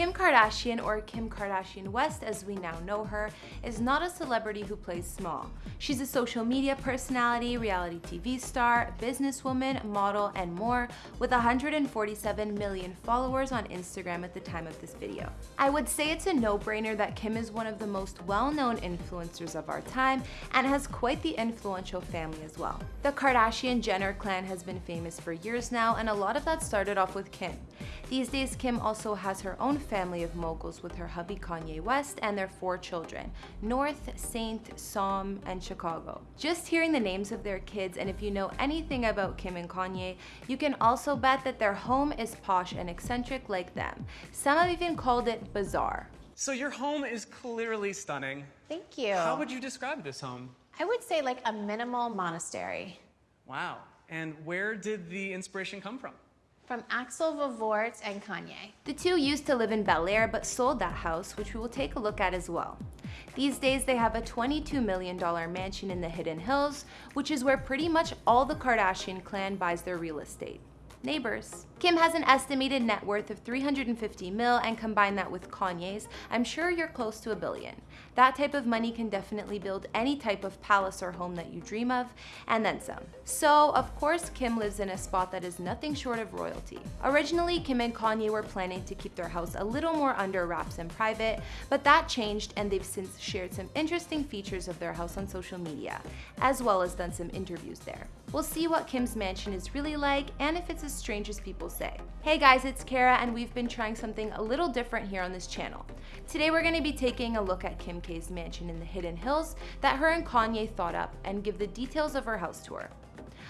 Kim Kardashian, or Kim Kardashian West as we now know her, is not a celebrity who plays small. She's a social media personality, reality TV star, businesswoman, model, and more, with 147 million followers on Instagram at the time of this video. I would say it's a no-brainer that Kim is one of the most well-known influencers of our time and has quite the influential family as well. The Kardashian-Jenner clan has been famous for years now, and a lot of that started off with Kim. These days, Kim also has her own family of moguls with her hubby Kanye West and their four children, North, Saint, Psalm, and Chicago. Just hearing the names of their kids, and if you know anything about Kim and Kanye, you can also bet that their home is posh and eccentric like them. Some have even called it bizarre. So your home is clearly stunning. Thank you. How would you describe this home? I would say like a minimal monastery. Wow. And where did the inspiration come from? From Axel Vervoordt and Kanye. The two used to live in Bel Air but sold that house, which we will take a look at as well. These days, they have a $22 million mansion in the Hidden Hills, which is where pretty much all the Kardashian clan buys their real estate neighbors. Kim has an estimated net worth of 350 mil and combine that with Kanye's, I'm sure you're close to a billion. That type of money can definitely build any type of palace or home that you dream of, and then some. So, of course, Kim lives in a spot that is nothing short of royalty. Originally, Kim and Kanye were planning to keep their house a little more under wraps and private, but that changed and they've since shared some interesting features of their house on social media, as well as done some interviews there. We'll see what Kim's mansion is really like and if it's as strange as people say. Hey guys, it's Kara and we've been trying something a little different here on this channel. Today we're going to be taking a look at Kim K's mansion in the Hidden Hills that her and Kanye thought up and give the details of her house tour.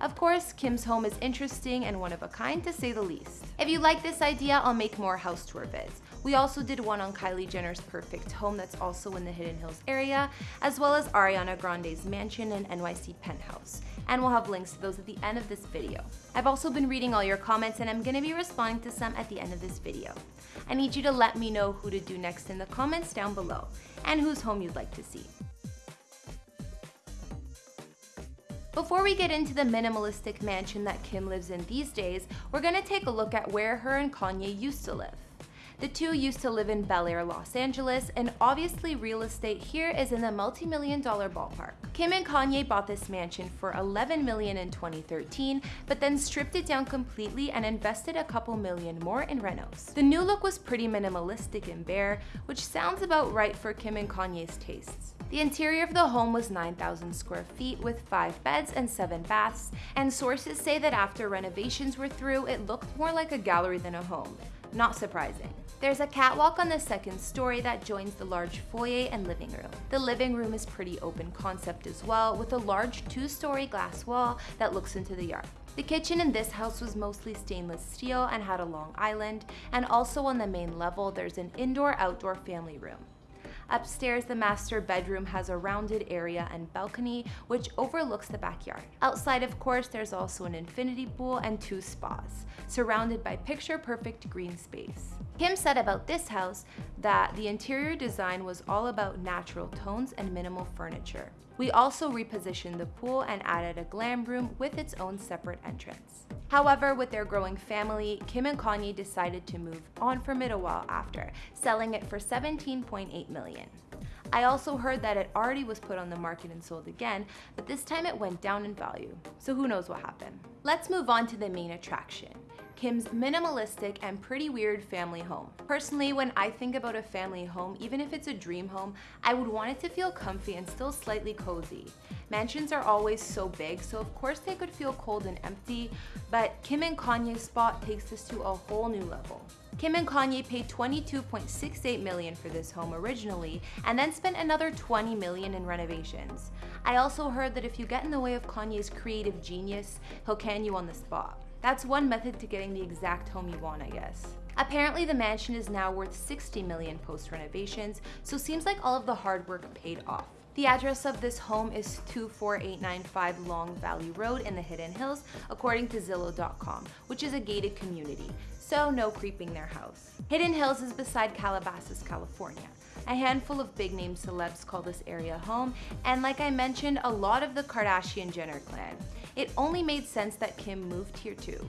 Of course, Kim's home is interesting and one of a kind to say the least. If you like this idea, I'll make more house tour vids. We also did one on Kylie Jenner's perfect home that's also in the Hidden Hills area, as well as Ariana Grande's mansion and NYC penthouse. And we'll have links to those at the end of this video. I've also been reading all your comments and I'm gonna be responding to some at the end of this video. I need you to let me know who to do next in the comments down below, and whose home you'd like to see. Before we get into the minimalistic mansion that Kim lives in these days, we're gonna take a look at where her and Kanye used to live. The two used to live in Bel Air, Los Angeles, and obviously real estate here is in the multi-million dollar ballpark. Kim and Kanye bought this mansion for 11 million in 2013, but then stripped it down completely and invested a couple million more in renos. The new look was pretty minimalistic and bare, which sounds about right for Kim and Kanye's tastes. The interior of the home was 9,000 square feet with 5 beds and 7 baths, and sources say that after renovations were through, it looked more like a gallery than a home. Not surprising. There's a catwalk on the second story that joins the large foyer and living room. The living room is pretty open concept as well, with a large two-story glass wall that looks into the yard. The kitchen in this house was mostly stainless steel and had a long island, and also on the main level there's an indoor-outdoor family room. Upstairs, the master bedroom has a rounded area and balcony, which overlooks the backyard. Outside, of course, there's also an infinity pool and two spas, surrounded by picture-perfect green space. Kim said about this house that the interior design was all about natural tones and minimal furniture. We also repositioned the pool and added a glam room with its own separate entrance. However, with their growing family, Kim and Kanye decided to move on from it a while after, selling it for 17.8 million. I also heard that it already was put on the market and sold again, but this time it went down in value. So who knows what happened. Let's move on to the main attraction. Kim's minimalistic and pretty weird family home. Personally, when I think about a family home, even if it's a dream home, I would want it to feel comfy and still slightly cozy. Mansions are always so big, so of course they could feel cold and empty, but Kim and Kanye's spot takes this to a whole new level. Kim and Kanye paid 22.68 million for this home originally and then spent another 20 million in renovations. I also heard that if you get in the way of Kanye's creative genius, he'll can you on the spot. That's one method to getting the exact home you want, I guess. Apparently the mansion is now worth 60 million post renovations, so seems like all of the hard work paid off. The address of this home is 24895 Long Valley Road in the Hidden Hills, according to Zillow.com, which is a gated community, so no creeping their house. Hidden Hills is beside Calabasas, California. A handful of big name celebs call this area home, and like I mentioned, a lot of the Kardashian Jenner clan. It only made sense that Kim moved here too.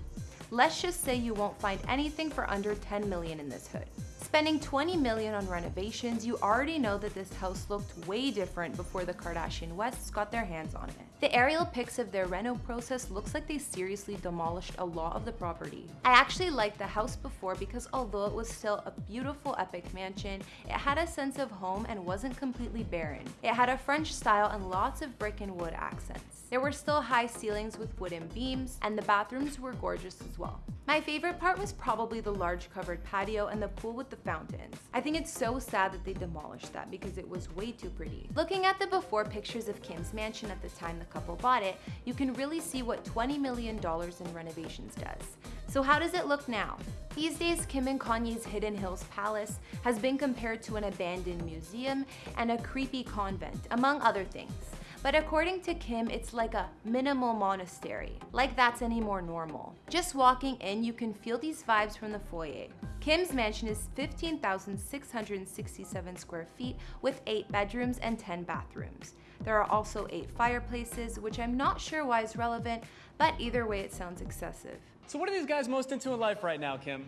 Let's just say you won't find anything for under 10 million in this hood. Spending 20 million on renovations, you already know that this house looked way different before the Kardashian Wests got their hands on it. The aerial pics of their reno process looks like they seriously demolished a lot of the property. I actually liked the house before because although it was still a beautiful epic mansion, it had a sense of home and wasn't completely barren. It had a French style and lots of brick and wood accents. There were still high ceilings with wooden beams, and the bathrooms were gorgeous as well. My favorite part was probably the large covered patio and the pool with the fountains. I think it's so sad that they demolished that because it was way too pretty. Looking at the before pictures of Kim's mansion at the time the couple bought it, you can really see what $20 million in renovations does. So how does it look now? These days, Kim and Kanye's Hidden Hills Palace has been compared to an abandoned museum and a creepy convent, among other things. But according to Kim, it's like a minimal monastery, like that's any more normal. Just walking in, you can feel these vibes from the foyer. Kim's mansion is 15,667 square feet with 8 bedrooms and 10 bathrooms. There are also 8 fireplaces, which I'm not sure why is relevant, but either way it sounds excessive. So what are these guys most into in life right now, Kim?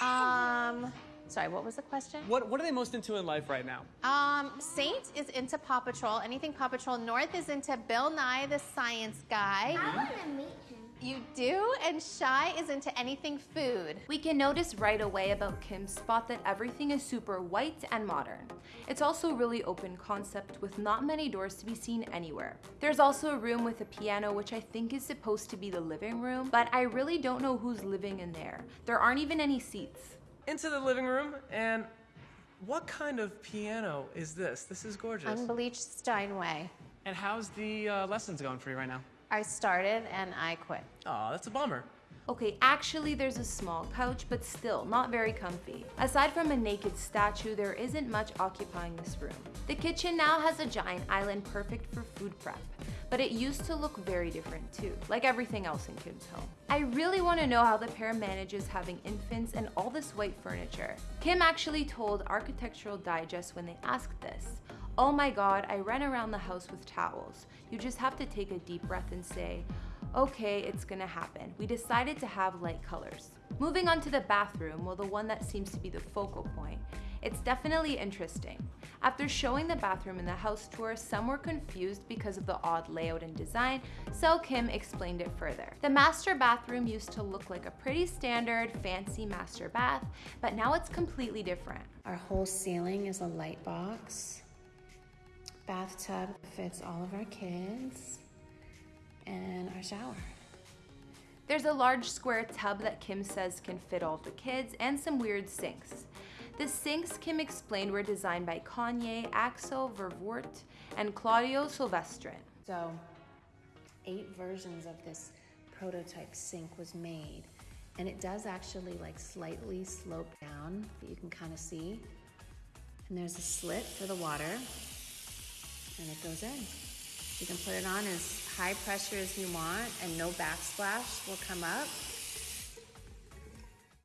Um, sorry, what was the question? What, what are they most into in life right now? Um, Saint is into Paw Patrol. Anything Paw Patrol. North is into Bill Nye, the science guy. I want to meet him. You do? And Chi is into anything food. We can notice right away about Kim's spot that everything is super white and modern. It's also really open concept with not many doors to be seen anywhere. There's also a room with a piano which I think is supposed to be the living room, but I really don't know who's living in there. There aren't even any seats. Into the living room, and what kind of piano is this? This is gorgeous. Unbleached Steinway. and how's the uh, lessons going for you right now? I started and I quit. Oh, that's a bummer. Okay, actually there's a small couch, but still not very comfy. Aside from a naked statue, there isn't much occupying this room. The kitchen now has a giant island perfect for food prep, but it used to look very different too, like everything else in Kim's home. I really want to know how the pair manages having infants and all this white furniture. Kim actually told Architectural Digest when they asked this, Oh my god, I ran around the house with towels. You just have to take a deep breath and say, okay, it's gonna happen. We decided to have light colors. Moving on to the bathroom, well, the one that seems to be the focal point, it's definitely interesting. After showing the bathroom in the house tour, some were confused because of the odd layout and design, so Kim explained it further. The master bathroom used to look like a pretty standard, fancy master bath, but now it's completely different. Our whole ceiling is a light box. Bathtub fits all of our kids. And our shower. There's a large square tub that Kim says can fit all the kids and some weird sinks. The sinks Kim explained were designed by Kanye, Axel Vervoordt, and Claudio Silvestrin. So, eight versions of this prototype sink was made. And it does actually like slightly slope down, you can kind of see. And there's a slit for the water, and it goes in. You can put it on as high pressure as you want, and no backsplash will come up.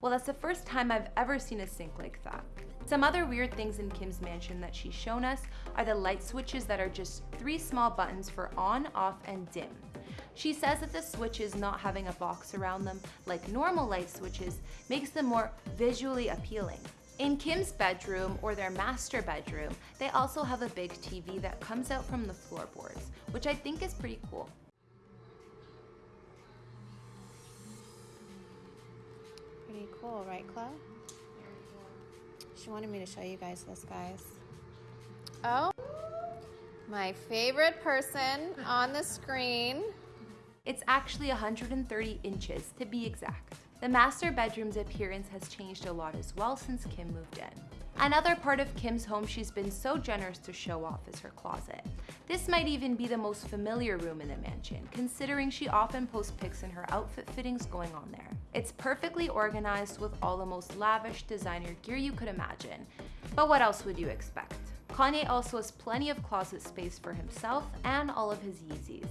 Well, that's the first time I've ever seen a sink like that. Some other weird things in Kim's mansion that she's shown us are the light switches that are just three small buttons for on, off, and dim. She says that the switches not having a box around them, like normal light switches, makes them more visually appealing. In Kim's bedroom, or their master bedroom, they also have a big TV that comes out from the floorboards, which I think is pretty cool. Pretty cool, right, Chloe? She wanted me to show you guys this, guys. Oh, my favorite person on the screen. It's actually 130 inches to be exact. The master bedroom's appearance has changed a lot as well since Kim moved in. Another part of Kim's home she's been so generous to show off is her closet. This might even be the most familiar room in the mansion, considering she often posts pics in her outfit fittings going on there. It's perfectly organized with all the most lavish designer gear you could imagine. But what else would you expect? Kanye also has plenty of closet space for himself and all of his Yeezys.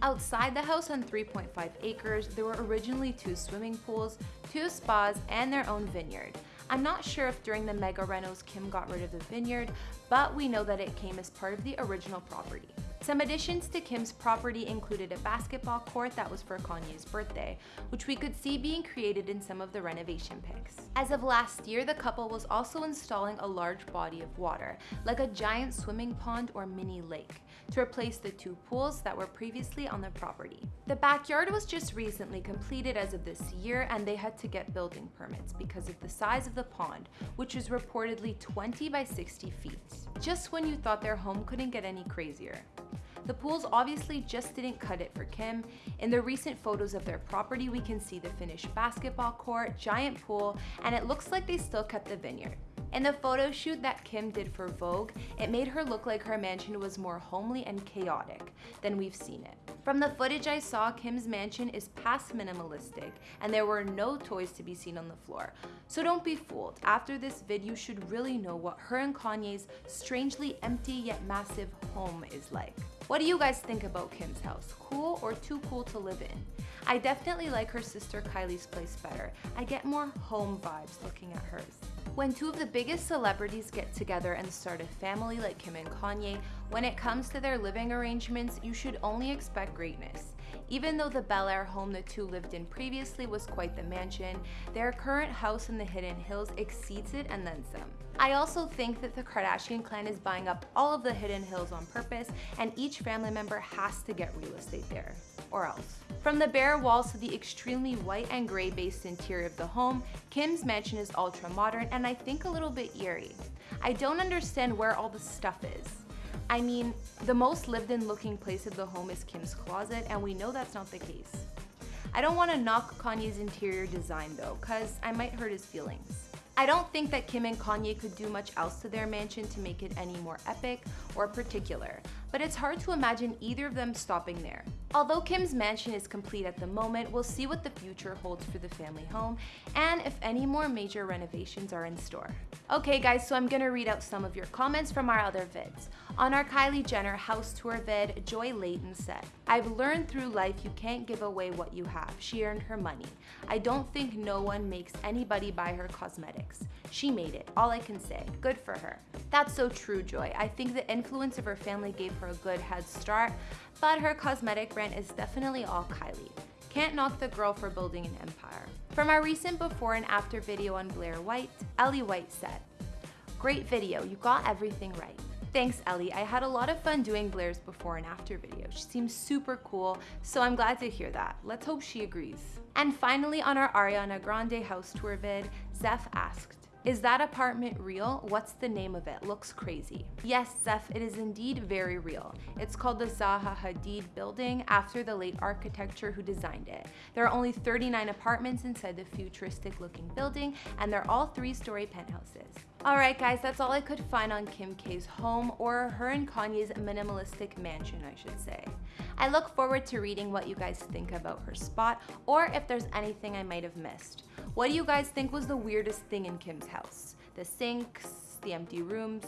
Outside the house on 3.5 acres, there were originally two swimming pools, two spas, and their own vineyard. I'm not sure if during the mega renos Kim got rid of the vineyard, but we know that it came as part of the original property. Some additions to Kim's property included a basketball court that was for Kanye's birthday, which we could see being created in some of the renovation pics. As of last year, the couple was also installing a large body of water, like a giant swimming pond or mini lake, to replace the two pools that were previously on the property. The backyard was just recently completed as of this year and they had to get building permits because of the size of the pond, which was reportedly 20 by 60 feet. Just when you thought their home couldn't get any crazier. The pools obviously just didn't cut it for Kim. In the recent photos of their property, we can see the finished basketball court, giant pool, and it looks like they still kept the vineyard. In the photo shoot that Kim did for Vogue, it made her look like her mansion was more homely and chaotic than we've seen it. From the footage I saw, Kim's mansion is past minimalistic and there were no toys to be seen on the floor. So don't be fooled. After this vid, you should really know what her and Kanye's strangely empty yet massive home is like. What do you guys think about Kim's house? Cool or too cool to live in? I definitely like her sister Kylie's place better. I get more home vibes looking at hers. When two of the biggest celebrities get together and start a family like Kim and Kanye, when it comes to their living arrangements, you should only expect greatness. Even though the Bel Air home the two lived in previously was quite the mansion, their current house in the Hidden Hills exceeds it and then some. I also think that the Kardashian clan is buying up all of the Hidden Hills on purpose and each family member has to get real estate there, or else. From the bare walls to the extremely white and gray based interior of the home, Kim's mansion is ultra modern and I think a little bit eerie. I don't understand where all the stuff is. I mean, the most lived in looking place of the home is Kim's closet, and we know that's not the case. I don't want to knock Kanye's interior design though, cause I might hurt his feelings. I don't think that Kim and Kanye could do much else to their mansion to make it any more epic or particular, but it's hard to imagine either of them stopping there. Although Kim's mansion is complete at the moment, we'll see what the future holds for the family home and if any more major renovations are in store. Okay guys, so I'm gonna read out some of your comments from our other vids. On our Kylie Jenner house tour vid, Joy Layton said, I've learned through life you can't give away what you have. She earned her money. I don't think no one makes anybody buy her cosmetics. She made it, all I can say. Good for her. That's so true, Joy. I think the influence of her family gave her a good head start, but her cosmetic brand is definitely all Kylie. Can't knock the girl for building an empire. From our recent before and after video on Blair White, Ellie White said, Great video, you got everything right. Thanks, Ellie. I had a lot of fun doing Blair's before and after video. She seems super cool, so I'm glad to hear that. Let's hope she agrees. And finally, on our Ariana Grande house tour vid, Zeph asked, is that apartment real? What's the name of it? Looks crazy. Yes, Zeph, it is indeed very real. It's called the Zaha Hadid building after the late architecture who designed it. There are only 39 apartments inside the futuristic looking building and they're all three story penthouses. Alright guys, that's all I could find on Kim K's home or her and Kanye's minimalistic mansion, I should say. I look forward to reading what you guys think about her spot or if there's anything I might have missed. What do you guys think was the weirdest thing in Kim's house? The sinks, the empty rooms?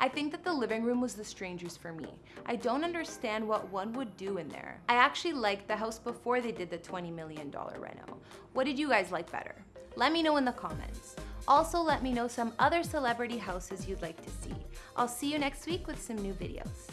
I think that the living room was the strangest for me. I don't understand what one would do in there. I actually liked the house before they did the $20 million reno. What did you guys like better? Let me know in the comments. Also, let me know some other celebrity houses you'd like to see. I'll see you next week with some new videos.